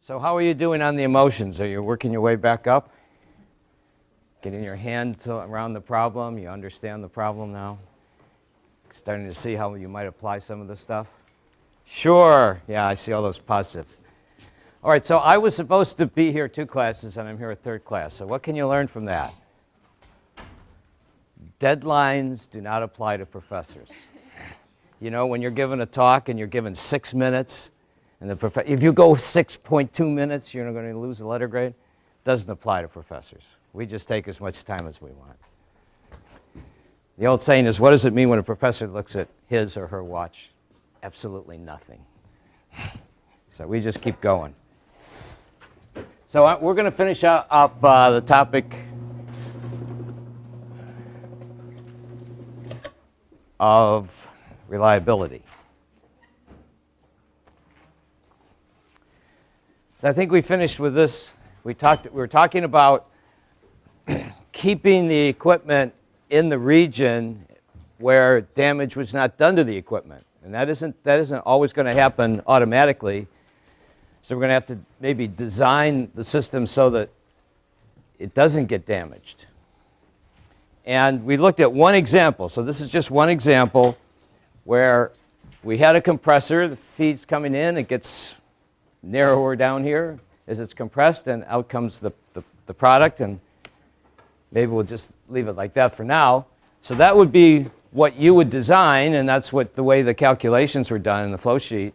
So how are you doing on the emotions? Are you working your way back up? Getting your hands around the problem? You understand the problem now? Starting to see how you might apply some of this stuff? Sure. Yeah, I see all those positive. All right, so I was supposed to be here two classes, and I'm here a third class. So what can you learn from that? Deadlines do not apply to professors. You know, when you're given a talk and you're given six minutes, and the prof if you go 6.2 minutes, you're not going to lose a letter grade. Doesn't apply to professors. We just take as much time as we want. The old saying is, what does it mean when a professor looks at his or her watch? Absolutely nothing. So we just keep going. So uh, we're going to finish up uh, the topic of reliability. I think we finished with this. We, talked, we were talking about keeping the equipment in the region where damage was not done to the equipment. And that isn't, that isn't always going to happen automatically. So we're going to have to maybe design the system so that it doesn't get damaged. And we looked at one example. So this is just one example where we had a compressor, the feed's coming in, it gets narrower down here as it's compressed, and out comes the, the, the product. And maybe we'll just leave it like that for now. So that would be what you would design, and that's what the way the calculations were done in the flow sheet.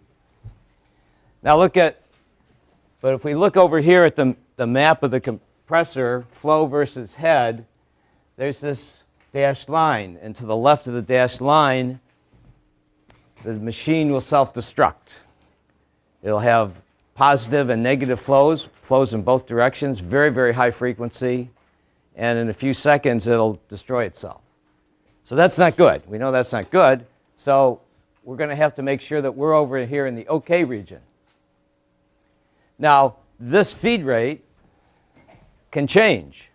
Now look at, but if we look over here at the, the map of the compressor, flow versus head, there's this dashed line. And to the left of the dashed line, the machine will self-destruct. It'll have positive and negative flows, flows in both directions, very, very high frequency, and in a few seconds it'll destroy itself. So that's not good. We know that's not good. So we're going to have to make sure that we're over here in the OK region. Now, this feed rate can change.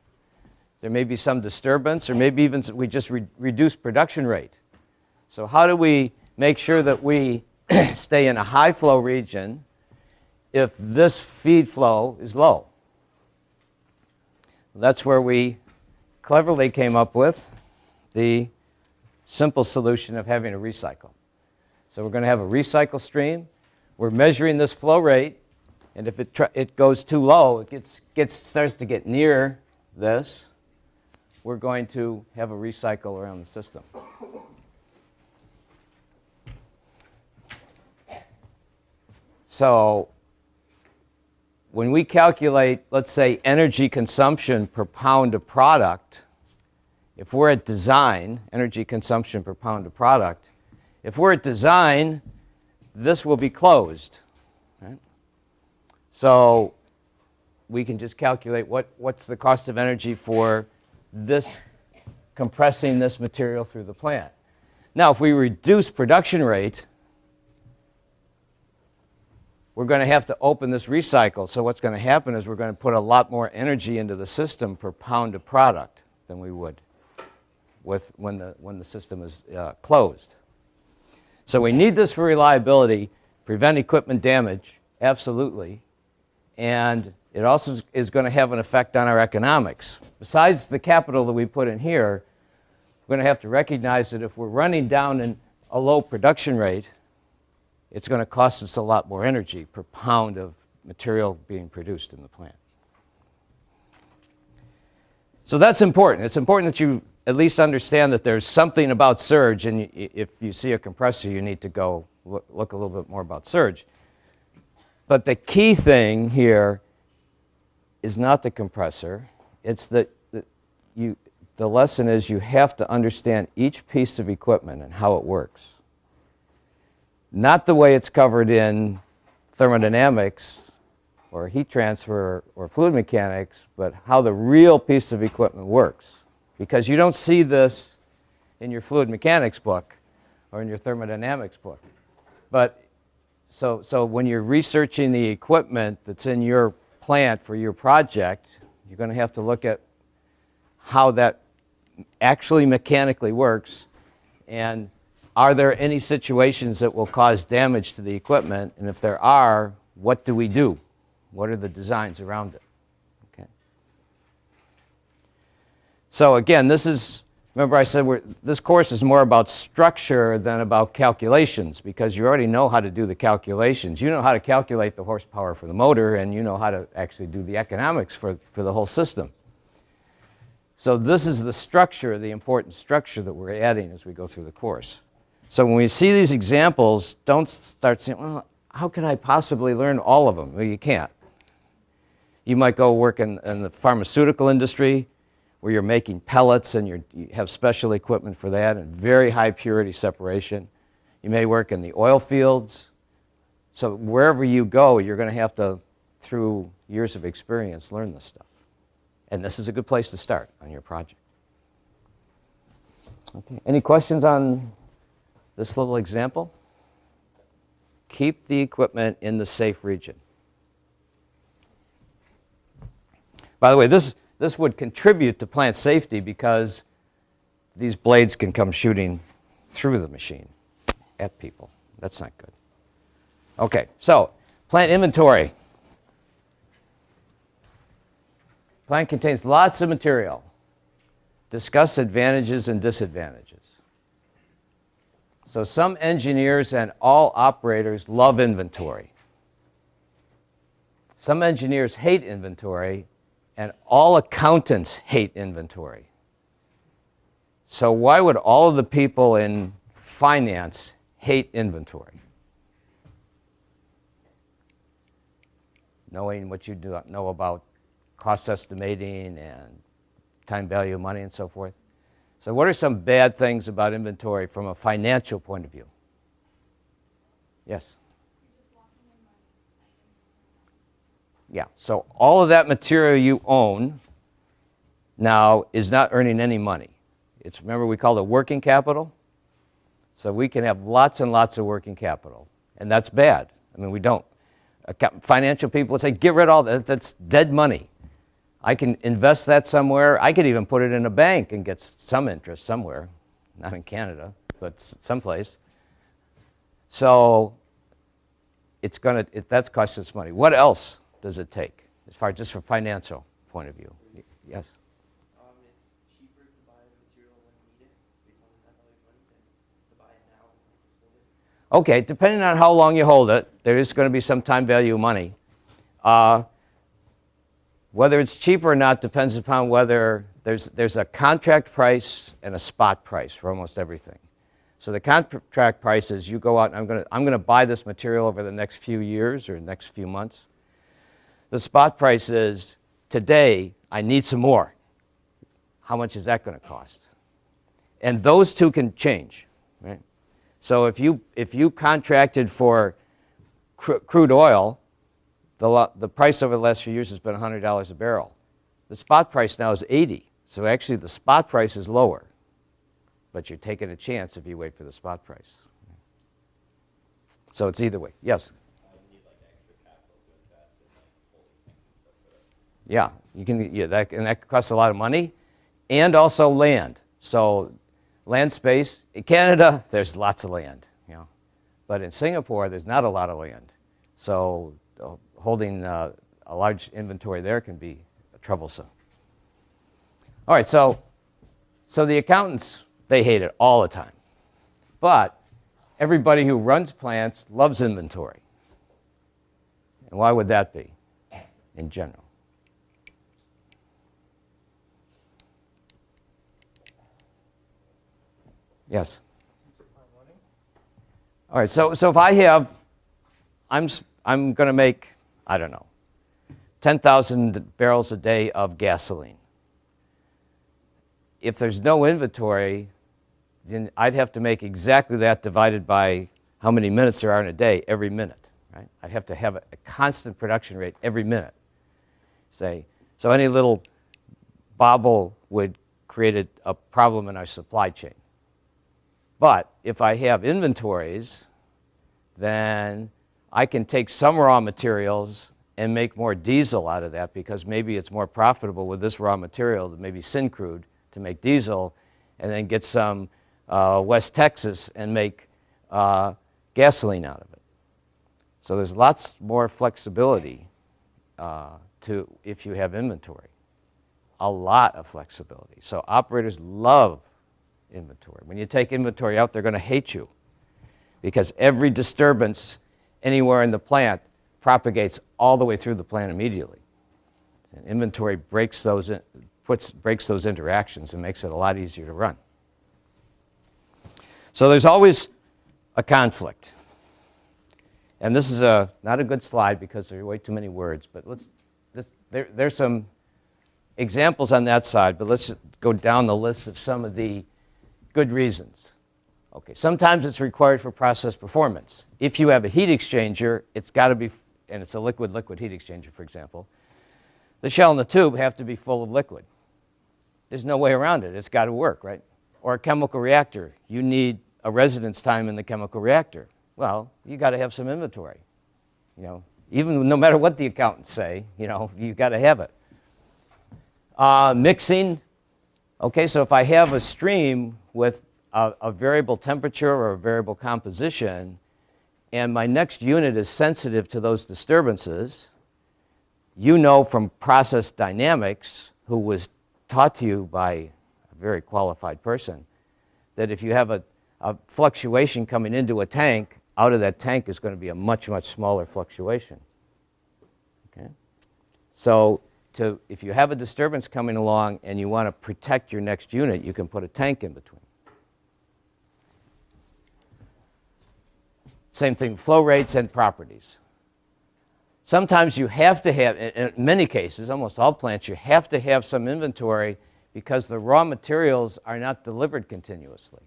There may be some disturbance, or maybe even we just re reduce production rate. So how do we make sure that we stay in a high flow region if this feed flow is low. That's where we cleverly came up with the simple solution of having a recycle. So we're going to have a recycle stream. We're measuring this flow rate, and if it, it goes too low, it gets, gets, starts to get near this, we're going to have a recycle around the system. So when we calculate, let's say, energy consumption per pound of product, if we're at design, energy consumption per pound of product, if we're at design, this will be closed. Right? So we can just calculate what, what's the cost of energy for this compressing this material through the plant. Now, if we reduce production rate, we're going to have to open this recycle. So what's going to happen is we're going to put a lot more energy into the system per pound of product than we would with when the, when the system is uh, closed. So we need this for reliability, prevent equipment damage, absolutely. And it also is going to have an effect on our economics. Besides the capital that we put in here, we're going to have to recognize that if we're running down in a low production rate, it's going to cost us a lot more energy per pound of material being produced in the plant. So that's important. It's important that you at least understand that there's something about surge, and if you see a compressor, you need to go look, look a little bit more about surge. But the key thing here is not the compressor. It's that you, the lesson is you have to understand each piece of equipment and how it works not the way it's covered in thermodynamics or heat transfer or fluid mechanics, but how the real piece of equipment works. Because you don't see this in your fluid mechanics book or in your thermodynamics book. But so, so when you're researching the equipment that's in your plant for your project, you're going to have to look at how that actually mechanically works and are there any situations that will cause damage to the equipment? And if there are, what do we do? What are the designs around it? Okay. So again, this is, remember I said this course is more about structure than about calculations because you already know how to do the calculations. You know how to calculate the horsepower for the motor and you know how to actually do the economics for, for the whole system. So this is the structure, the important structure that we're adding as we go through the course. So when we see these examples, don't start saying, well, how can I possibly learn all of them? Well, you can't. You might go work in, in the pharmaceutical industry where you're making pellets and you have special equipment for that and very high purity separation. You may work in the oil fields. So wherever you go, you're going to have to, through years of experience, learn this stuff. And this is a good place to start on your project. Okay. Any questions on this little example? Keep the equipment in the safe region. By the way, this, this would contribute to plant safety because these blades can come shooting through the machine at people. That's not good. Okay, so plant inventory. Plant contains lots of material. Discuss advantages and disadvantages. So some engineers and all operators love inventory. Some engineers hate inventory, and all accountants hate inventory. So why would all of the people in finance hate inventory? Knowing what you do know about cost estimating and time value of money and so forth. So what are some bad things about inventory from a financial point of view? Yes? Yeah, so all of that material you own now is not earning any money. It's, remember we call it working capital? So we can have lots and lots of working capital, and that's bad. I mean, we don't. Financial people would say, get rid of all that, that's dead money. I can invest that somewhere. I could even put it in a bank and get some interest somewhere, not in Canada, but someplace. So it's going to, it, that's cost us money. What else does it take as far just from financial point of view? Yes? Um, it's cheaper to buy the material when needed, based on the time value of money, than to buy it now and just hold it. Okay, depending on how long you hold it, there is going to be some time value of money. Uh, whether it's cheaper or not depends upon whether there's, there's a contract price and a spot price for almost everything. So the contract price is you go out and I'm going to I'm going to buy this material over the next few years or next few months. The spot price is today I need some more. How much is that going to cost? And those two can change, right? So if you if you contracted for cr crude oil the, the price over the last few years has been $100 a barrel. The spot price now is 80. So actually the spot price is lower. But you're taking a chance if you wait for the spot price. So it's either way. Yes? Yeah, you can, yeah, that, and that costs a lot of money and also land. So land space, in Canada, there's lots of land, you know. But in Singapore, there's not a lot of land. So oh, holding uh, a large inventory there can be troublesome. All right, so, so the accountants, they hate it all the time. But everybody who runs plants loves inventory. And why would that be in general? Yes? All right, so, so if I have, I'm, I'm going to make I don't know, 10,000 barrels a day of gasoline. If there's no inventory, then I'd have to make exactly that divided by how many minutes there are in a day every minute. Right? I'd have to have a, a constant production rate every minute. Say, so any little bobble would create a, a problem in our supply chain. But if I have inventories, then I can take some raw materials and make more diesel out of that because maybe it's more profitable with this raw material than maybe Syncrude to make diesel and then get some uh, West Texas and make uh, gasoline out of it. So there's lots more flexibility uh, to if you have inventory. A lot of flexibility. So operators love inventory. When you take inventory out, they're going to hate you because every disturbance anywhere in the plant propagates all the way through the plant immediately. And inventory breaks those, in, puts, breaks those interactions and makes it a lot easier to run. So there's always a conflict. And this is a, not a good slide because there are way too many words, but let's, this, there, there's some examples on that side, but let's go down the list of some of the good reasons. Okay, sometimes it's required for process performance. If you have a heat exchanger, it's got to be, and it's a liquid-liquid heat exchanger, for example, the shell and the tube have to be full of liquid. There's no way around it. It's got to work, right? Or a chemical reactor. You need a residence time in the chemical reactor. Well, you got to have some inventory. You know, even no matter what the accountants say, you know, you got to have it. Uh, mixing. Okay, so if I have a stream with a, a variable temperature or a variable composition, and my next unit is sensitive to those disturbances, you know from process dynamics, who was taught to you by a very qualified person, that if you have a, a fluctuation coming into a tank, out of that tank is going to be a much, much smaller fluctuation. Okay? So to, if you have a disturbance coming along and you want to protect your next unit, you can put a tank in between. Same thing, flow rates and properties. Sometimes you have to have, in many cases, almost all plants, you have to have some inventory because the raw materials are not delivered continuously.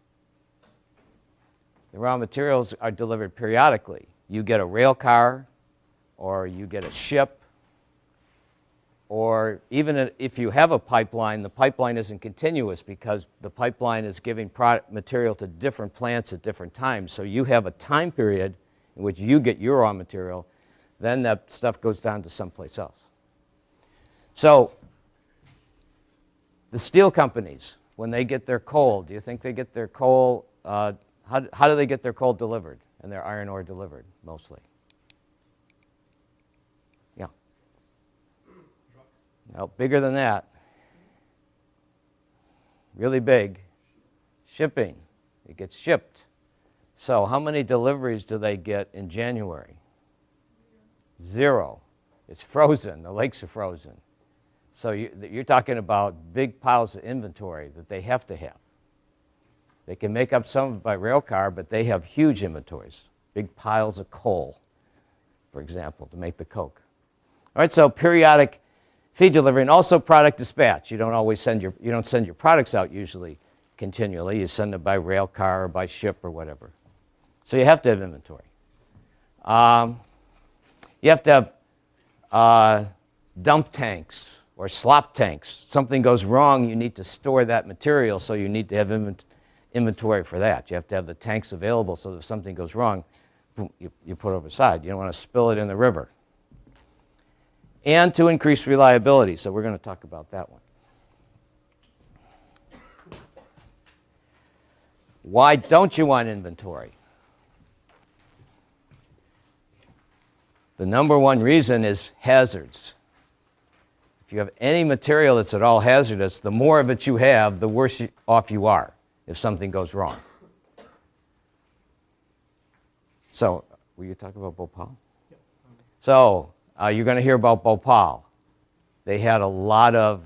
The raw materials are delivered periodically. You get a rail car, or you get a ship, or even if you have a pipeline, the pipeline isn't continuous because the pipeline is giving product material to different plants at different times. So you have a time period in which you get your raw material then that stuff goes down to someplace else. So the steel companies, when they get their coal, do you think they get their coal, uh, how, how do they get their coal delivered and their iron ore delivered mostly? No, bigger than that. Really big. Shipping. It gets shipped. So how many deliveries do they get in January? Zero. It's frozen. The lakes are frozen. So you, you're talking about big piles of inventory that they have to have. They can make up some by rail car, but they have huge inventories, big piles of coal, for example, to make the coke. All right, so periodic feed delivery and also product dispatch. You don't always send your, you don't send your products out usually continually. You send them by rail car or by ship or whatever. So you have to have inventory. Um, you have to have uh, dump tanks or slop tanks. Something goes wrong, you need to store that material, so you need to have inventory for that. You have to have the tanks available so that if something goes wrong, you, you put it over side. You don't want to spill it in the river. And to increase reliability, so we're going to talk about that one. Why don't you want inventory? The number one reason is hazards. If you have any material that's at all hazardous, the more of it you have, the worse off you are if something goes wrong. So, were you talking about Bhopal? So, uh, you're going to hear about Bhopal. They had a lot of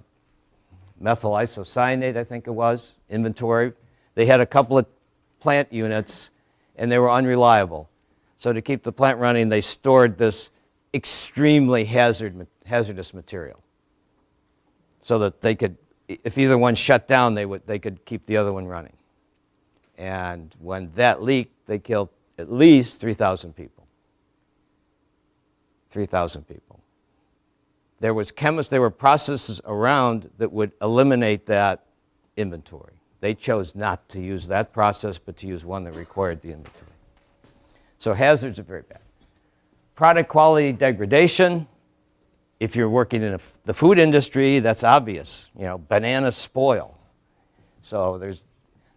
methyl isocyanate, I think it was, inventory. They had a couple of plant units, and they were unreliable. So to keep the plant running, they stored this extremely hazard, hazardous material so that they could, if either one shut down, they, would, they could keep the other one running. And when that leaked, they killed at least 3,000 people. 3,000 people. There was chemists, there were processes around that would eliminate that inventory. They chose not to use that process, but to use one that required the inventory. So hazards are very bad. Product quality degradation. If you're working in a, the food industry, that's obvious. You know, bananas spoil. So there's,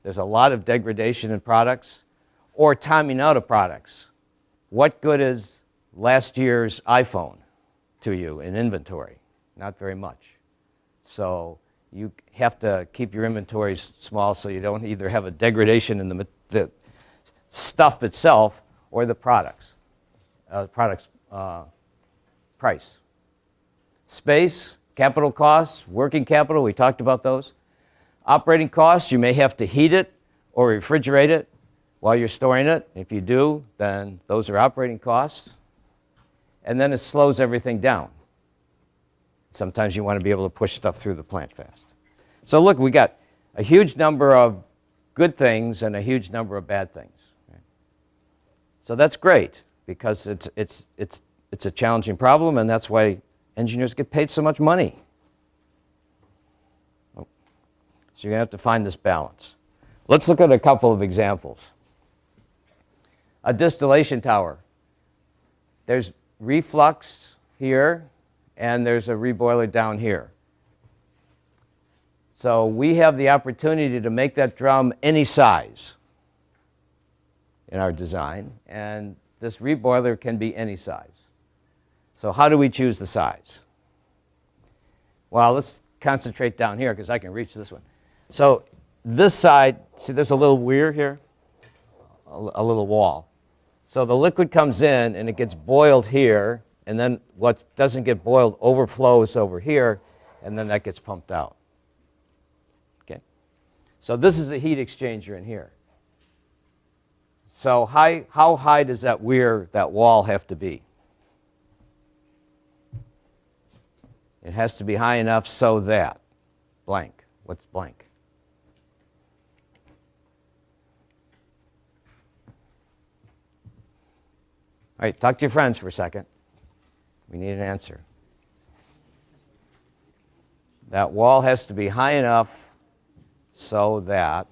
there's a lot of degradation in products or timing out of products. What good is last year's iPhone to you in inventory, not very much. So you have to keep your inventories small so you don't either have a degradation in the, the stuff itself or the products, uh, products uh, price. Space, capital costs, working capital, we talked about those. Operating costs, you may have to heat it or refrigerate it while you're storing it. If you do, then those are operating costs. And then it slows everything down. Sometimes you want to be able to push stuff through the plant fast. So look, we got a huge number of good things and a huge number of bad things. So that's great because it's, it's, it's, it's a challenging problem and that's why engineers get paid so much money. Oh. So you're going to have to find this balance. Let's look at a couple of examples. A distillation tower. There's reflux here, and there's a reboiler down here. So we have the opportunity to make that drum any size in our design, and this reboiler can be any size. So how do we choose the size? Well, let's concentrate down here because I can reach this one. So this side, see there's a little weir here, a, a little wall. So the liquid comes in and it gets boiled here, and then what doesn't get boiled overflows over here, and then that gets pumped out. Okay? So this is a heat exchanger in here. So high, how high does that weir, that wall have to be? It has to be high enough so that blank. What's blank? All right, talk to your friends for a second. We need an answer. That wall has to be high enough so that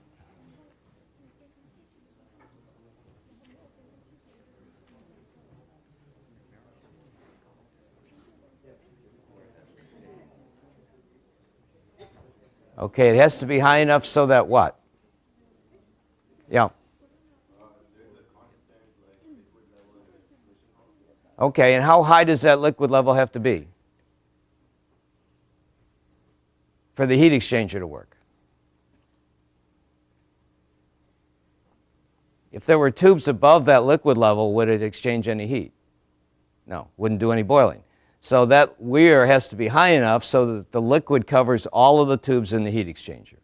Okay, it has to be high enough so that what? Yeah. Okay, and how high does that liquid level have to be for the heat exchanger to work? If there were tubes above that liquid level, would it exchange any heat? No, wouldn't do any boiling. So that weir has to be high enough so that the liquid covers all of the tubes in the heat exchanger.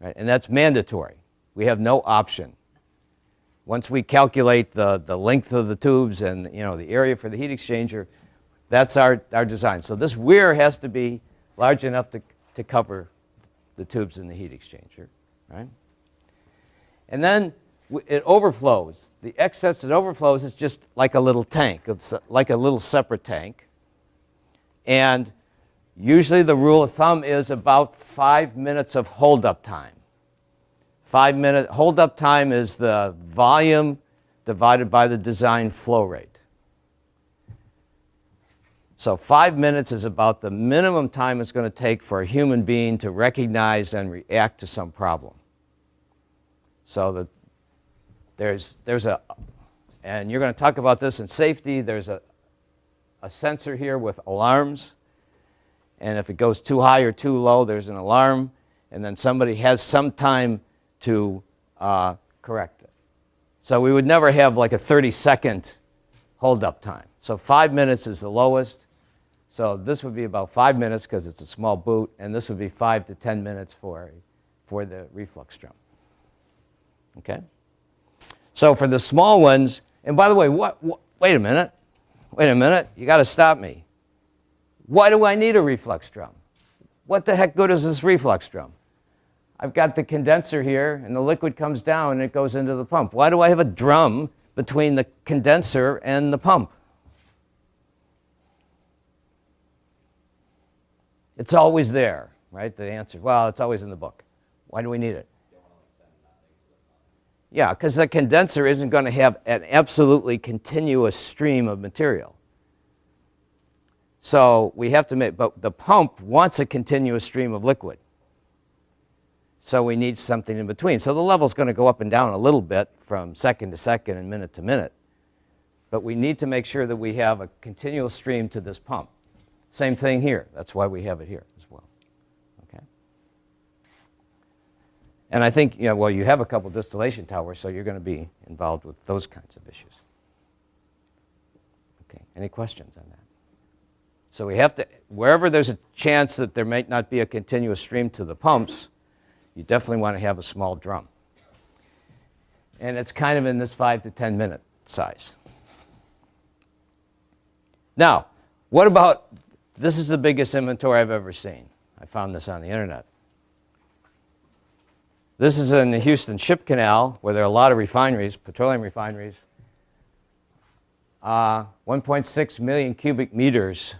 Right? And that's mandatory. We have no option. Once we calculate the, the length of the tubes and you know, the area for the heat exchanger, that's our, our design. So this weir has to be large enough to, to cover the tubes in the heat exchanger. Right? And then it overflows. The excess that overflows is just like a little tank, it's like a little separate tank. And usually the rule of thumb is about five minutes of holdup time. Five minute holdup time is the volume divided by the design flow rate. So five minutes is about the minimum time it's going to take for a human being to recognize and react to some problem. So the, there's, there's a, and you're going to talk about this in safety, there's a, a sensor here with alarms. And if it goes too high or too low, there's an alarm. And then somebody has some time to uh, correct it. So we would never have like a 30 second hold up time. So five minutes is the lowest. So this would be about five minutes because it's a small boot, and this would be five to 10 minutes for, for the reflux drum. Okay? So for the small ones, and by the way, what, what wait a minute, wait a minute, you got to stop me. Why do I need a reflux drum? What the heck good is this reflux drum? I've got the condenser here, and the liquid comes down and it goes into the pump. Why do I have a drum between the condenser and the pump? It's always there, right? The answer, well, it's always in the book. Why do we need it? Yeah, because the condenser isn't going to have an absolutely continuous stream of material. So we have to make, but the pump wants a continuous stream of liquid. So we need something in between. So the level's going to go up and down a little bit from second to second and minute to minute. But we need to make sure that we have a continual stream to this pump. Same thing here. That's why we have it here as well. Okay. And I think, you know, well, you have a couple distillation towers, so you're going to be involved with those kinds of issues. Okay. Any questions on that? So we have to, wherever there's a chance that there might not be a continuous stream to the pumps, you definitely want to have a small drum. And it's kind of in this five to 10 minute size. Now, what about, this is the biggest inventory I've ever seen. I found this on the internet. This is in the Houston Ship Canal, where there are a lot of refineries, petroleum refineries. Uh, 1.6 million cubic meters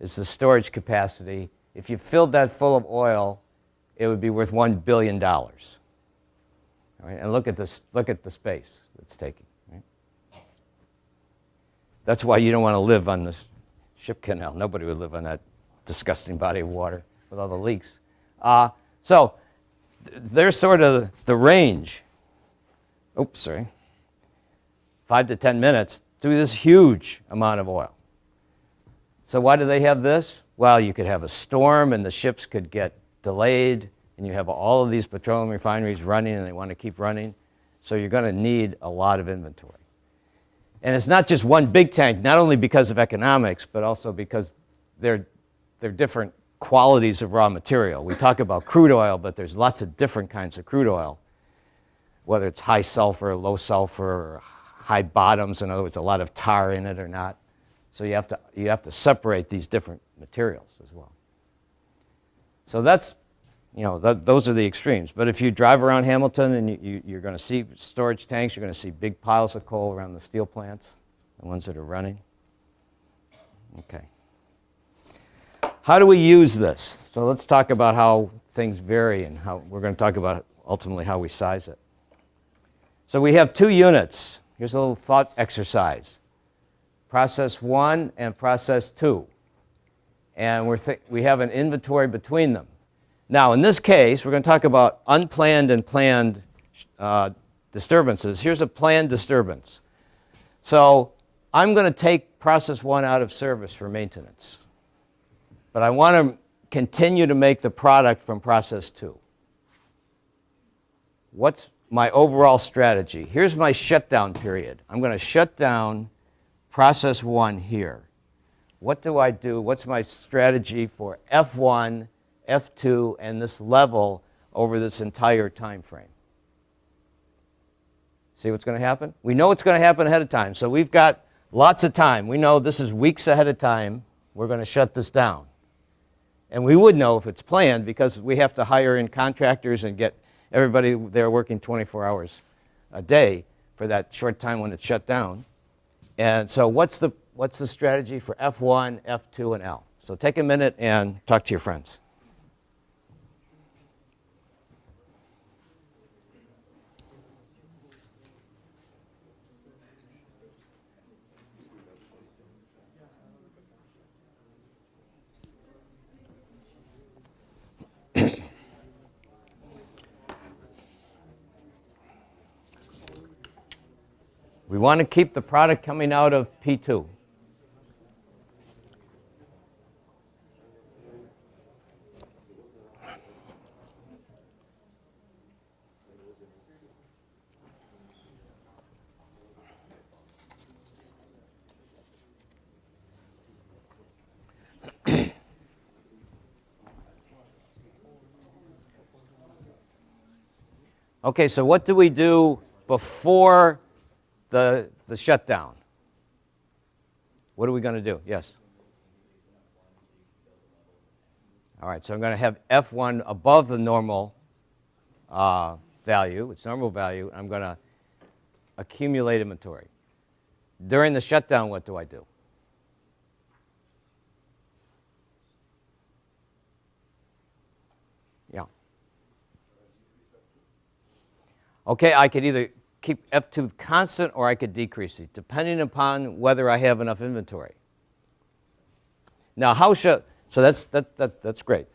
is the storage capacity. If you filled that full of oil, it would be worth $1 billion. All right, and look at, this, look at the space it's taking. Right? That's why you don't want to live on this ship canal. Nobody would live on that disgusting body of water with all the leaks. Uh, so th there's sort of the range. Oops, sorry. Five to 10 minutes to this huge amount of oil. So why do they have this? Well, you could have a storm and the ships could get delayed and you have all of these petroleum refineries running and they want to keep running. So you're going to need a lot of inventory. And it's not just one big tank, not only because of economics, but also because they're, they're different qualities of raw material. We talk about crude oil, but there's lots of different kinds of crude oil, whether it's high sulfur, low sulfur, high bottoms, in other words, a lot of tar in it or not. So you have to, you have to separate these different materials as well. So that's, you know, th those are the extremes. But if you drive around Hamilton and you, you, you're going to see storage tanks, you're going to see big piles of coal around the steel plants, the ones that are running. Okay. How do we use this? So let's talk about how things vary and how we're going to talk about ultimately how we size it. So we have two units. Here's a little thought exercise process one and process two. And we're we have an inventory between them. Now, in this case, we're going to talk about unplanned and planned uh, disturbances. Here's a planned disturbance. So I'm going to take process one out of service for maintenance. But I want to continue to make the product from process two. What's my overall strategy? Here's my shutdown period. I'm going to shut down process one here. What do I do? What's my strategy for F1, F2, and this level over this entire time frame? See what's going to happen? We know what's going to happen ahead of time. So we've got lots of time. We know this is weeks ahead of time. We're going to shut this down. And we would know if it's planned because we have to hire in contractors and get everybody there working 24 hours a day for that short time when it's shut down. And so what's the, what's the strategy for F1, F2, and L? So take a minute and talk to your friends. We want to keep the product coming out of P2. Okay, so what do we do before the, the shutdown. What are we going to do? Yes? All right, so I'm going to have F1 above the normal uh, value, its normal value. I'm going to accumulate inventory. During the shutdown, what do I do? Okay, I could either keep F2 constant or I could decrease it, depending upon whether I have enough inventory. Now, how should, so that's, that, that, that's great.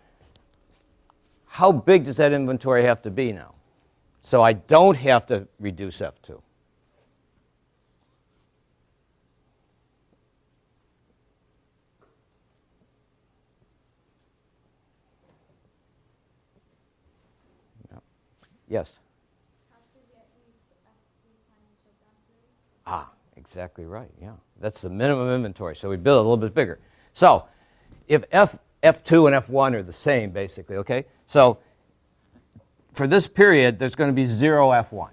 How big does that inventory have to be now? So I don't have to reduce F2. Yes. Ah, exactly right. Yeah, that's the minimum inventory. So we build a little bit bigger. So if F, F2 and F1 are the same, basically, okay? So for this period, there's going to be zero F1.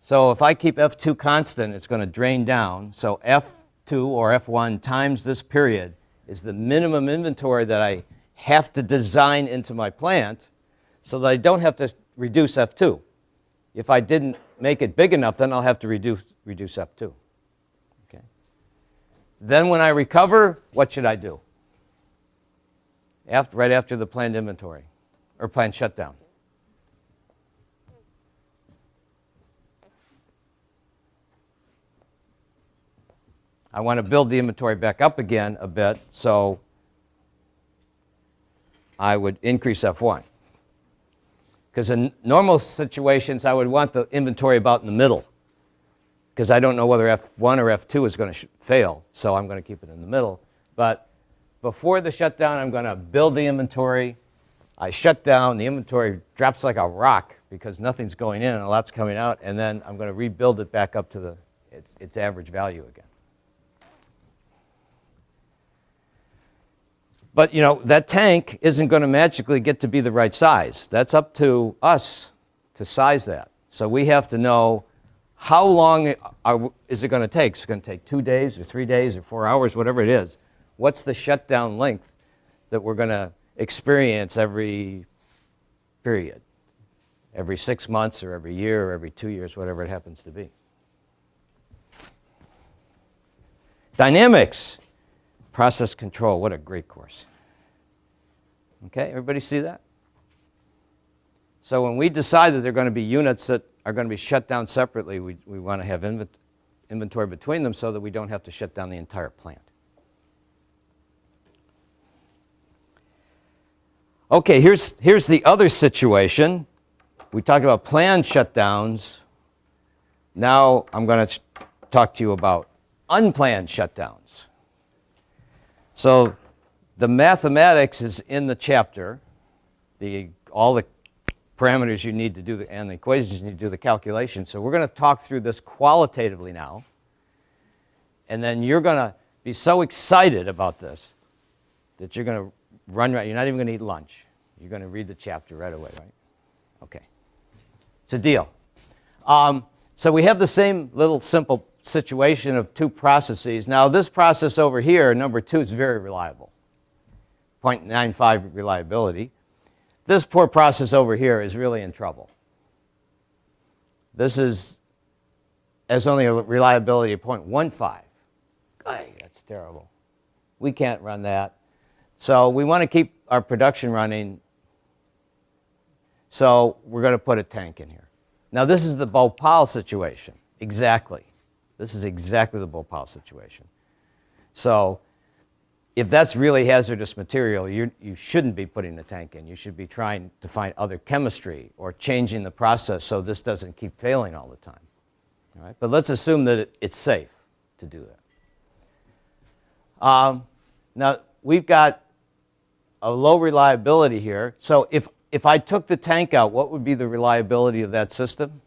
So if I keep F2 constant, it's going to drain down. So F2 or F1 times this period is the minimum inventory that I have to design into my plant so that I don't have to reduce F2. If I didn't make it big enough, then I'll have to reduce, reduce F2. Okay? Then when I recover, what should I do? After, right after the planned inventory or planned shutdown. I want to build the inventory back up again a bit, so I would increase F1. Because in normal situations, I would want the inventory about in the middle. Because I don't know whether F1 or F2 is going to fail, so I'm going to keep it in the middle. But before the shutdown, I'm going to build the inventory. I shut down, the inventory drops like a rock because nothing's going in and a lot's coming out, and then I'm going to rebuild it back up to the, its, its average value again. But you know, that tank isn't going to magically get to be the right size. That's up to us to size that. So we have to know how long are, is it going to take? Is it going to take two days or three days or four hours, whatever it is? What's the shutdown length that we're going to experience every period? Every six months or every year or every two years, whatever it happens to be. Dynamics. Process control, what a great course. Okay, everybody see that? So when we decide that there are going to be units that are going to be shut down separately, we, we want to have inven inventory between them so that we don't have to shut down the entire plant. Okay, here's, here's the other situation. We talked about planned shutdowns. Now I'm going to talk to you about unplanned shutdowns. So the mathematics is in the chapter, the, all the parameters you need to do the, and the equations you need to do the calculation. So we're going to talk through this qualitatively now. And then you're going to be so excited about this that you're going to run right. You're not even going to eat lunch. You're going to read the chapter right away, right? Okay. It's a deal. Um, so we have the same little simple situation of two processes. Now this process over here, number two, is very reliable. 0.95 reliability. This poor process over here is really in trouble. This is has only a reliability of 0.15. that's terrible. We can't run that. So we want to keep our production running. So we're going to put a tank in here. Now this is the Bhopal situation. Exactly. This is exactly the Bhopal situation. So if that's really hazardous material, you, you shouldn't be putting the tank in. You should be trying to find other chemistry or changing the process so this doesn't keep failing all the time. All right? But let's assume that it, it's safe to do that. Um, now, we've got a low reliability here. So if, if I took the tank out, what would be the reliability of that system?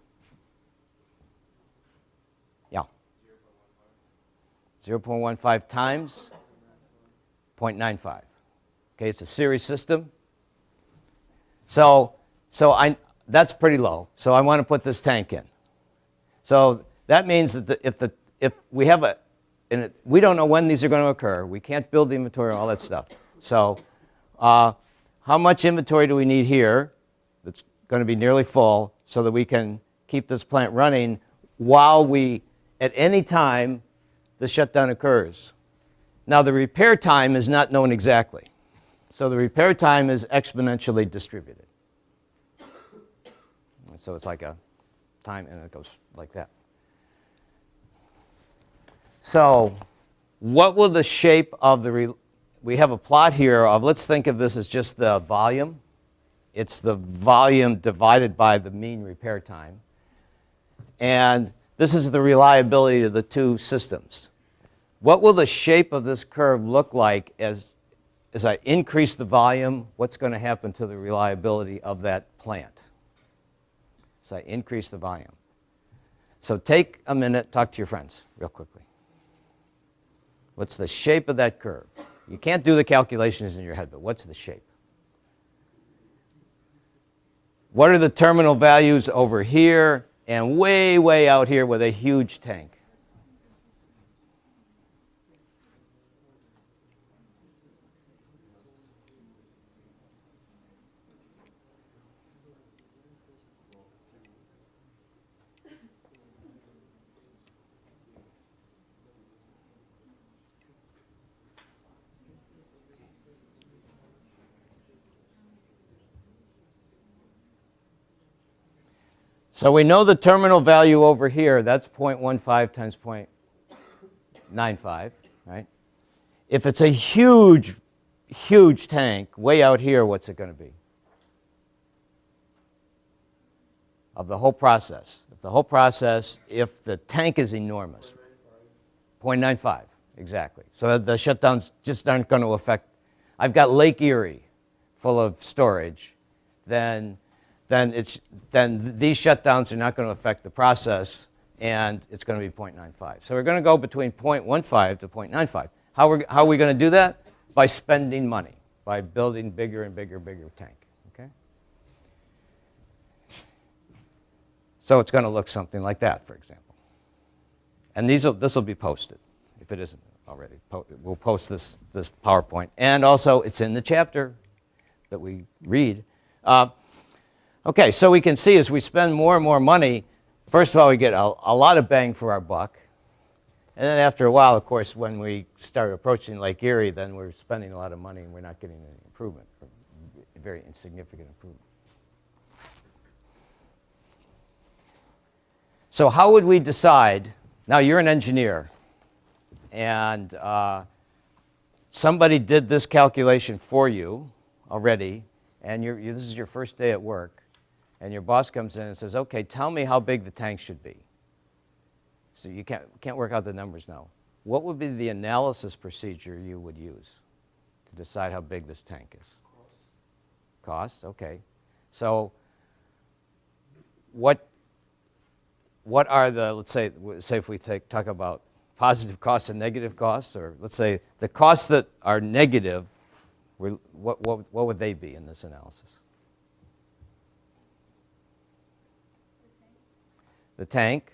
0.15 times 0.95. Okay, it's a series system. So, so I, that's pretty low. So I want to put this tank in. So that means that the, if, the, if we have a, and we don't know when these are going to occur. We can't build the inventory and all that stuff. So uh, how much inventory do we need here that's going to be nearly full so that we can keep this plant running while we, at any time, the shutdown occurs. Now, the repair time is not known exactly. So the repair time is exponentially distributed. So it's like a time, and it goes like that. So what will the shape of the, we have a plot here of, let's think of this as just the volume. It's the volume divided by the mean repair time. And this is the reliability of the two systems. What will the shape of this curve look like as as I increase the volume, what's going to happen to the reliability of that plant? So I increase the volume. So take a minute, talk to your friends real quickly. What's the shape of that curve? You can't do the calculations in your head, but what's the shape? What are the terminal values over here and way, way out here with a huge tank? So we know the terminal value over here, that's 0.15 times 0.95, right? If it's a huge, huge tank, way out here, what's it going to be? Of the whole process. If the whole process, if the tank is enormous. 0.95, exactly. So the shutdowns just aren't going to affect. I've got Lake Erie full of storage, then then, it's, then these shutdowns are not going to affect the process, and it's going to be 0.95. So we're going to go between 0.15 to 0.95. How, we're, how are we going to do that? By spending money, by building bigger and bigger, bigger tank. Okay? So it's going to look something like that, for example. And these this will be posted, if it isn't already. Po we'll post this, this PowerPoint. And also, it's in the chapter that we read. Uh, Okay, so we can see as we spend more and more money, first of all, we get a, a, lot of bang for our buck. And then after a while, of course, when we start approaching Lake Erie, then we're spending a lot of money and we're not getting any improvement, very insignificant improvement. So how would we decide? Now, you're an engineer, and uh, somebody did this calculation for you already, and you, this is your first day at work and your boss comes in and says, okay, tell me how big the tank should be. So you can't, can't work out the numbers now. What would be the analysis procedure you would use to decide how big this tank is? Cost. Cost, okay. So what, what are the, let's say, say if we take, talk about positive costs and negative costs, or let's say the costs that are negative, what, what, what would they be in this analysis? The tank,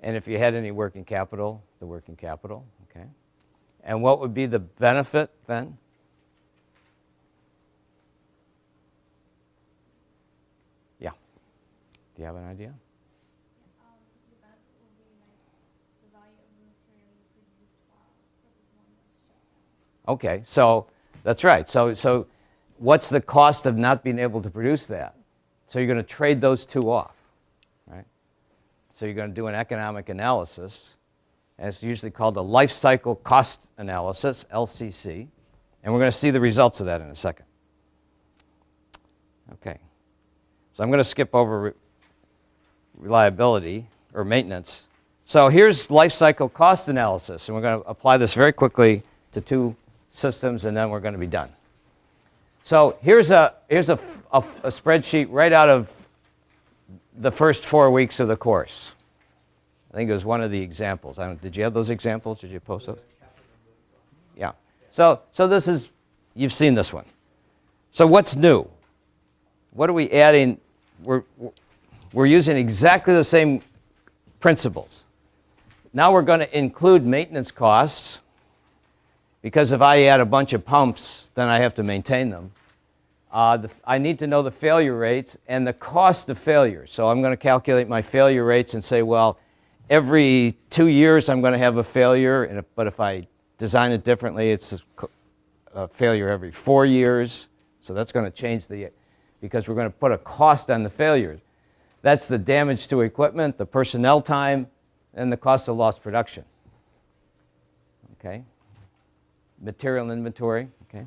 and if you had any working capital, the working capital, okay? And what would be the benefit then? Yeah. Do you have an idea? Okay, so that's right. So, so what's the cost of not being able to produce that? So you're going to trade those two off. So you're going to do an economic analysis, and it's usually called a life cycle cost analysis, LCC, and we're going to see the results of that in a second. Okay. So I'm going to skip over re reliability or maintenance. So here's life cycle cost analysis, and we're going to apply this very quickly to two systems, and then we're going to be done. So here's a, here's a, a, a spreadsheet right out of the first four weeks of the course. I think it was one of the examples. did you have those examples? Did you post those? Yeah. So, so this is, you've seen this one. So what's new? What are we adding? We're, we're using exactly the same principles. Now we're going to include maintenance costs because if I add a bunch of pumps, then I have to maintain them. Uh, the, I need to know the failure rates and the cost of failure. So I'm going to calculate my failure rates and say, well, every two years I'm going to have a failure, and but if I design it differently, it's a, a failure every four years. So that's going to change the, because we're going to put a cost on the failures. That's the damage to equipment, the personnel time, and the cost of lost production. Okay? Material inventory, okay?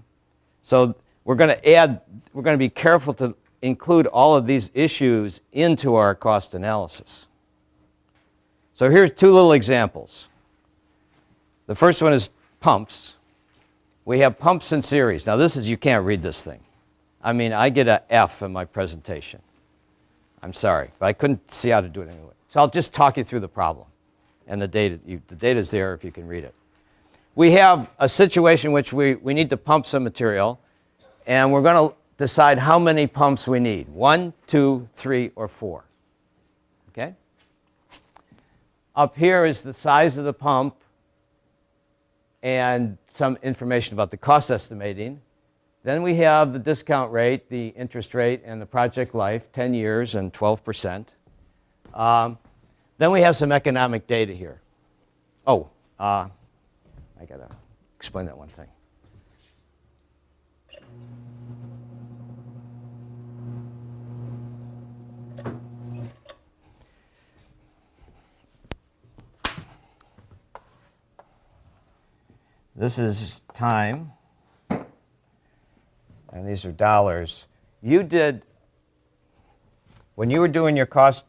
So we're going to add, we're going to be careful to include all of these issues into our cost analysis. So here's two little examples. The first one is pumps. We have pumps in series. Now this is, you can't read this thing. I mean, I get a F in my presentation. I'm sorry, but I couldn't see how to do it anyway. So I'll just talk you through the problem. And the data, you, the data's there if you can read it. We have a situation which we, we need to pump some material, and we're going to decide how many pumps we need. One, two, three, or four. Okay? Up here is the size of the pump and some information about the cost estimating. Then we have the discount rate, the interest rate, and the project life, 10 years and 12%. Um, then we have some economic data here. Oh, uh, I got to explain that one thing. This is time, and these are dollars. You did, when you were doing your cost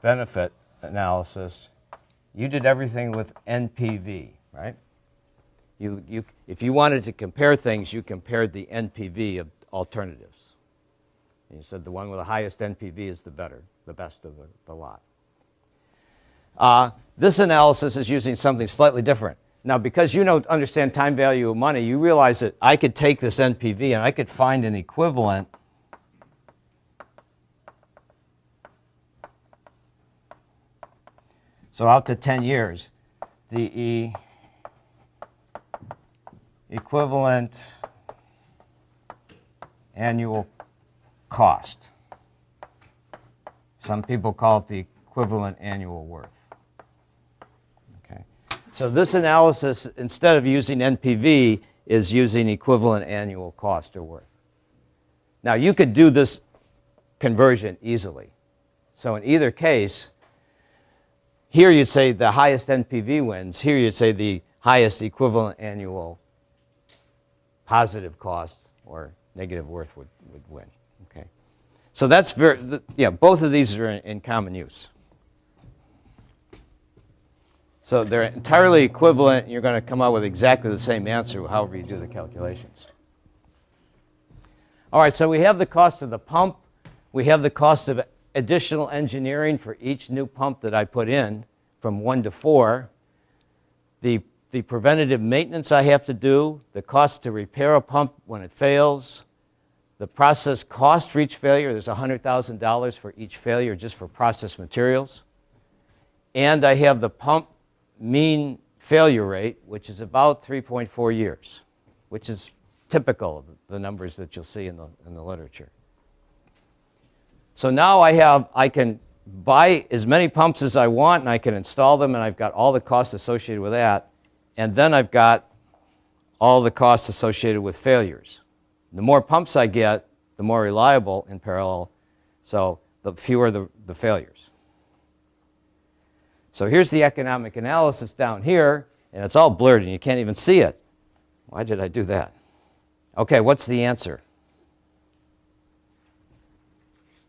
benefit analysis, you did everything with NPV, right? You, you, if you wanted to compare things, you compared the NPV of alternatives. And you said the one with the highest NPV is the better, the best of the, the lot. Uh, this analysis is using something slightly different. Now, because you don't understand time value of money, you realize that I could take this NPV and I could find an equivalent So out to 10 years, the e equivalent annual cost. Some people call it the equivalent annual worth. So this analysis, instead of using NPV, is using equivalent annual cost or worth. Now you could do this conversion easily. So in either case, here you'd say the highest NPV wins. Here you'd say the highest equivalent annual positive cost or negative worth would, would win. Okay, so that's very yeah. Both of these are in, in common use. So they're entirely equivalent. You're going to come out with exactly the same answer, however you do the calculations. All right, so we have the cost of the pump. We have the cost of additional engineering for each new pump that I put in from one to four. The, the preventative maintenance I have to do, the cost to repair a pump when it fails, the process cost for each failure, there's $100,000 for each failure just for process materials. And I have the pump mean failure rate, which is about 3.4 years, which is typical of the numbers that you'll see in the, in the literature. So now I have, I can buy as many pumps as I want and I can install them and I've got all the costs associated with that. And then I've got all the costs associated with failures. The more pumps I get, the more reliable in parallel, so the fewer the, the failures. So here's the economic analysis down here, and it's all blurred and you can't even see it. Why did I do that? Okay, what's the answer?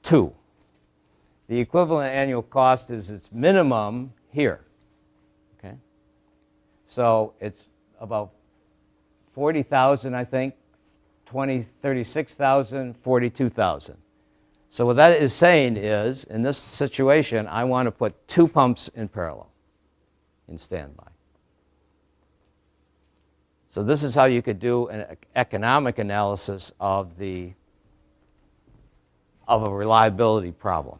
Two. The equivalent annual cost is its minimum here. Okay? So it's about 40,000, I think, 20, 36,000, 42,000. So what that is saying is, in this situation, I want to put two pumps in parallel in standby. So this is how you could do an economic analysis of the of a reliability problem.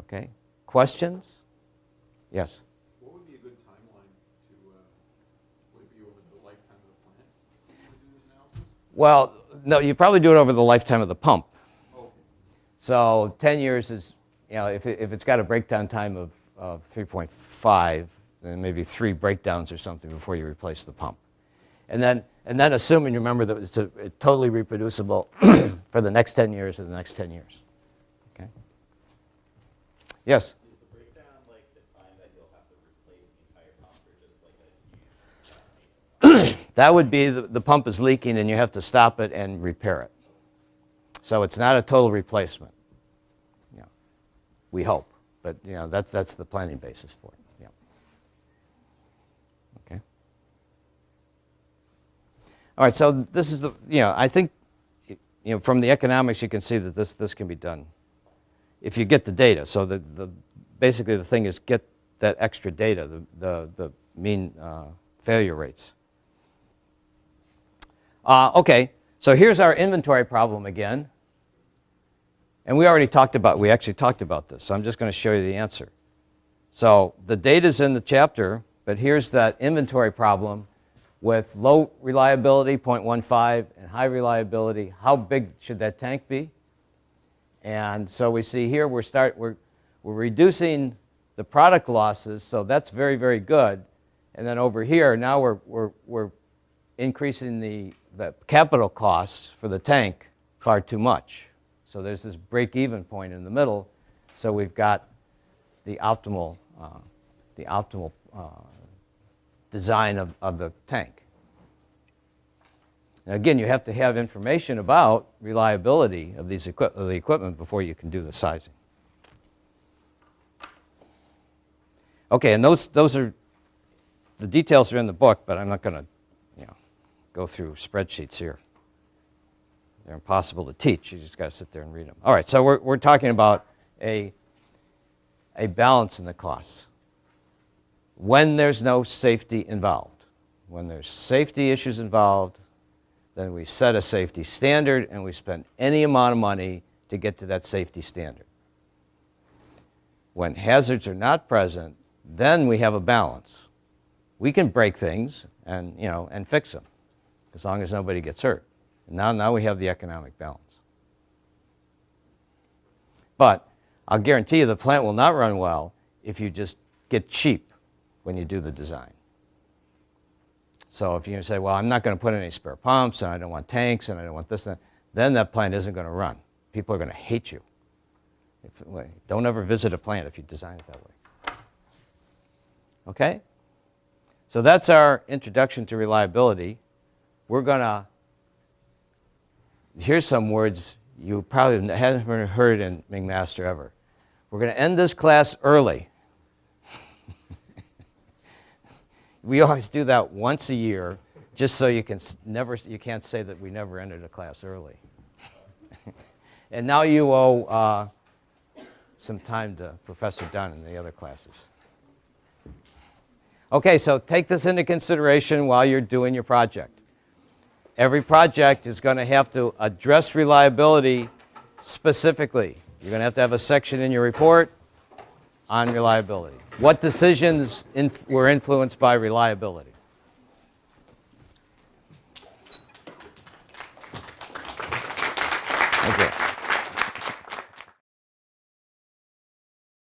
Okay. Questions? Yes. What would be a good timeline to, uh, would it be over the lifetime of the plant to do this analysis? Well, no, you probably do it over the lifetime of the pump. Okay. So 10 years is, you know, if, it, if it's got a breakdown time of, of 3.5, then maybe three breakdowns or something before you replace the pump. And then, and then assuming, you remember, that it's, a, it's totally reproducible for the next 10 years or the next 10 years. Okay? Yes? That would be the, the pump is leaking and you have to stop it and repair it. So it's not a total replacement. We hope, but you know, that's, that's the planning basis for it. All right, so this is the, you know, I think, you know, from the economics, you can see that this, this can be done if you get the data. So the, the, basically the thing is get that extra data, the, the, the mean uh, failure rates. Uh, okay, so here's our inventory problem again. And we already talked about, we actually talked about this, so I'm just going to show you the answer. So the data's in the chapter, but here's that inventory problem with low reliability, 0.15, and high reliability. How big should that tank be? And so we see here we're, start, we're, we're reducing the product losses, so that's very, very good. And then over here, now we're, we're, we're increasing the, the capital costs for the tank far too much. So there's this break-even point in the middle. So we've got the optimal, uh, the optimal uh, design of, of the tank. Now again, you have to have information about reliability of, these equi of the equipment before you can do the sizing. Okay, and those, those are, the details are in the book, but I'm not going to go through spreadsheets here. They're impossible to teach. You just got to sit there and read them. All right, so we're, we're talking about a, a balance in the costs. When there's no safety involved. When there's safety issues involved, then we set a safety standard and we spend any amount of money to get to that safety standard. When hazards are not present, then we have a balance. We can break things and, you know, and fix them as long as nobody gets hurt. And now, now we have the economic balance. But I'll guarantee you the plant will not run well if you just get cheap when you do the design. So if you say, well, I'm not going to put any spare pumps, and I don't want tanks, and I don't want this, and that, then that plant isn't going to run. People are going to hate you. If, don't ever visit a plant if you design it that way. Okay? So that's our introduction to reliability. We're going to, here's some words you probably haven't heard in McMaster ever. We're going to end this class early. we always do that once a year just so you can never you can't say that we never entered a class early and now you owe uh, some time to professor dunn and the other classes okay so take this into consideration while you're doing your project every project is going to have to address reliability specifically you're going to have to have a section in your report on reliability what decisions inf were influenced by reliability?